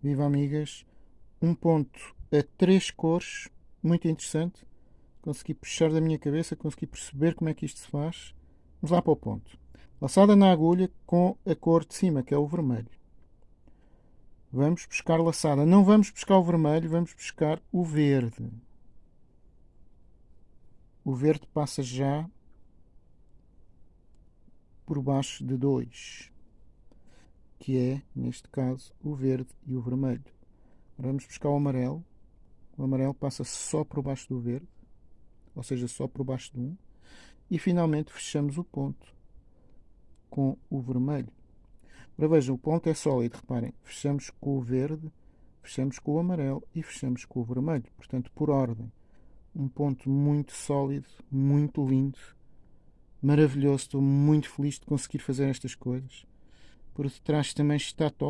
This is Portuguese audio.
Viva amigas! Um ponto a três cores, muito interessante. Consegui puxar da minha cabeça, consegui perceber como é que isto se faz. Vamos lá para o ponto. Laçada na agulha com a cor de cima, que é o vermelho. Vamos buscar laçada. Não vamos buscar o vermelho, vamos buscar o verde. O verde passa já por baixo de dois que é, neste caso, o verde e o vermelho. Agora vamos buscar o amarelo. O amarelo passa só por baixo do verde, ou seja, só por baixo de um. E finalmente fechamos o ponto com o vermelho. Agora vejam, o ponto é sólido, reparem. Fechamos com o verde, fechamos com o amarelo e fechamos com o vermelho. Portanto, por ordem. Um ponto muito sólido, muito lindo, maravilhoso. Estou muito feliz de conseguir fazer estas coisas. Por detrás também está top.